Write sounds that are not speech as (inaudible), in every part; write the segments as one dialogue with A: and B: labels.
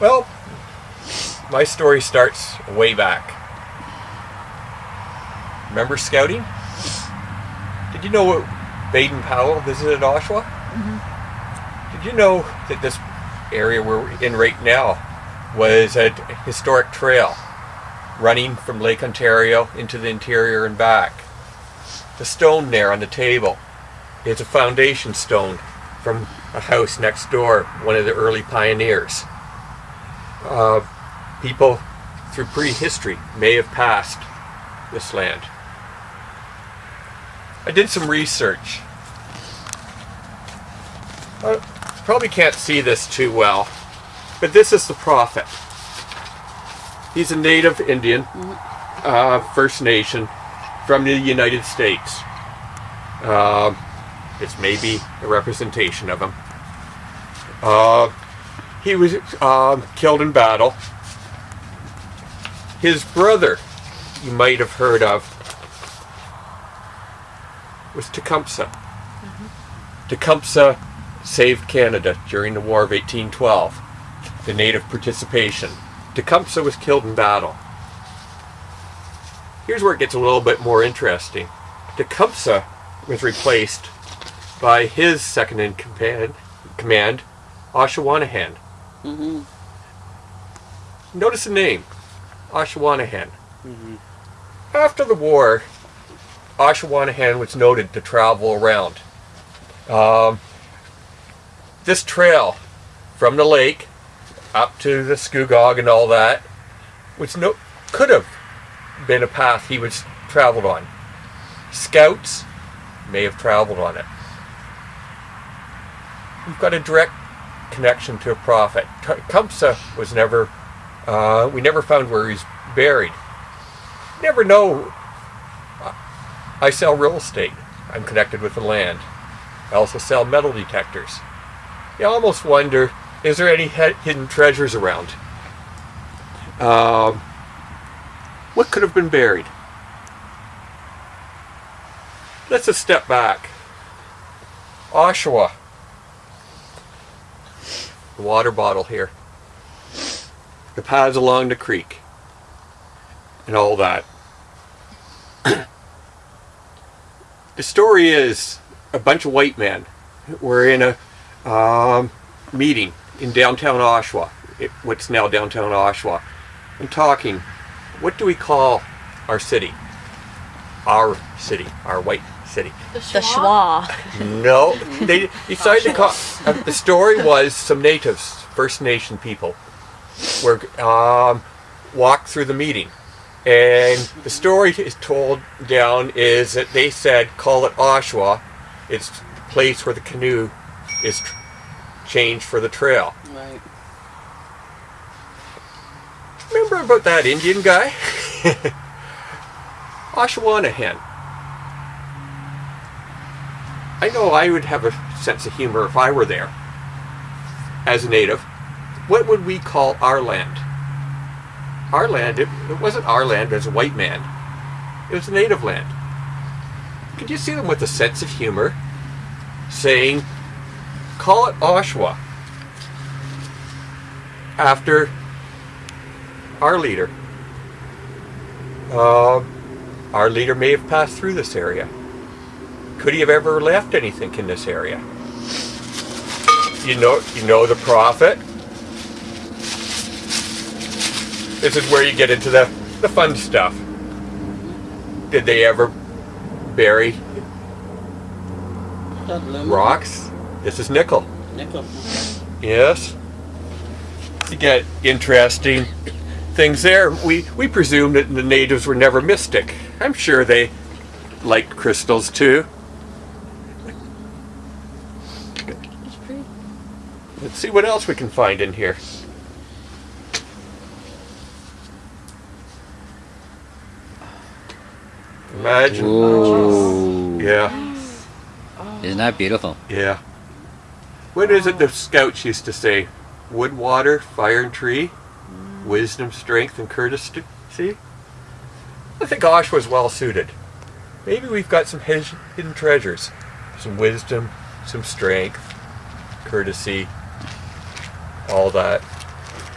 A: Well, my story starts way back. Remember scouting? Did you know what Baden Powell visited Oshawa? Mm-hmm. Did you know that this area we're in right now was a historic trail running from Lake Ontario into the interior and back? The stone there on the table is a foundation stone from a house next door, one of the early pioneers. Uh, people through prehistory may have passed this land. I did some research. Uh, probably can't see this too well, but this is the prophet. He's a native Indian, uh, First Nation, from the United States. It's maybe a representation of him. Uh, he was um, killed in battle. His brother, you might have heard of, was Tecumseh. Tecumseh saved Canada during the War of 1812, the native participation. Tecumseh was killed in battle. Here's where it gets a little bit more interesting. Tecumseh was replaced by his second in command, command Oshawanahan. Notice the name, Oshawanahan. After the war, Oshawanahan was noted to travel around. Um, this trail from the lake up to the Scugog and all that was no could have been a path he was traveled on. Scouts may have traveled on it. We've got a direct connection to a prophet. Tecumseh was never, uh, we never found where he's buried. Never know. I sell real estate. I'm connected with the land. I also sell metal detectors. You almost wonder, is there any hidden treasures around? Um, what could have been buried? Let's just step back. Oshawa. The water bottle here. The paths along the creek. And all that. (clears throat) the story is a bunch of white men were in a um, meeting in downtown Oshawa, it, what's now downtown Oshawa, and talking. What do we call our city? Our city, our white city.
B: The
C: The
B: schwa.
C: schwa.
A: No, (laughs) they decided to call. Uh, the story was some natives, First Nation people, were um, walked through the meeting, and the story is told down is that they said call it Oshawa. It's the place where the canoe is tr- changed for the trail.
D: Right.
A: Remember about that Indian guy? (laughs) Oshawanahan. I know I would have a sense of humor if I were there as a native. What would we call our land? Our land, it, it wasn't our land as a white man. It was a native land. Could you see them with a sense of humor saying, call it Oshawa after our leader. Uh, our leader may have passed through this area. Could he have ever left anything in this area? You know, you know the prophet. This is where you get into the, the fun stuff. Did they ever bury rocks? This is nickel.
D: Nickel.
A: Yes. You get interesting things there. We we presume that the natives were never mystic. I'm sure they liked crystals too. Let's see what else we can find in here. Imagine. Yeah,
E: Isn't that beautiful?
A: yeah. What is it the scouts used to say? Wood, water, fire, and tree. Wisdom, strength, and courtesy. I think Osh was well suited. Maybe we've got some hidden treasures. Some wisdom, some strength, courtesy, all that.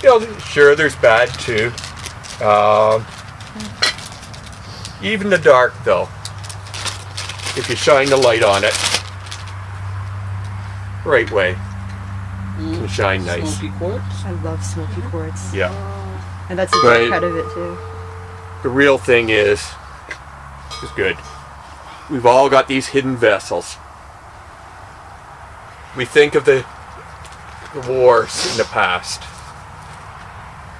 A: you know, sure, there's bad too. Um, even the dark, though, if you shine the light on it, right way, can shine nice.
C: Smoky quartz.
B: I love smoky quartz.
A: Yeah.
B: And that's a
A: Right.
B: big cut of it too.
A: The real thing is, is good. We've all got these hidden vessels. We think of the, the wars in the past.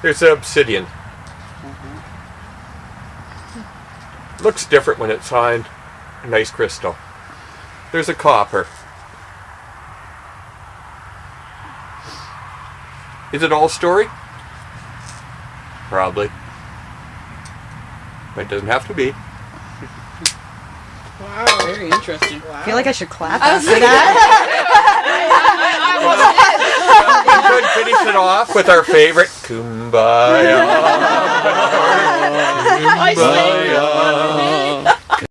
A: There's the obsidian. Mm-hmm. Looks different when it's on a nice crystal. There's a copper. Is it all story? Probably. But it doesn't have to be.
C: Wow. Very interesting.
B: I feel like I should clap
D: I
B: after
D: like-
B: that. (laughs)
A: we could finish it off with our favorite kumbaya. (laughs) kumbaya.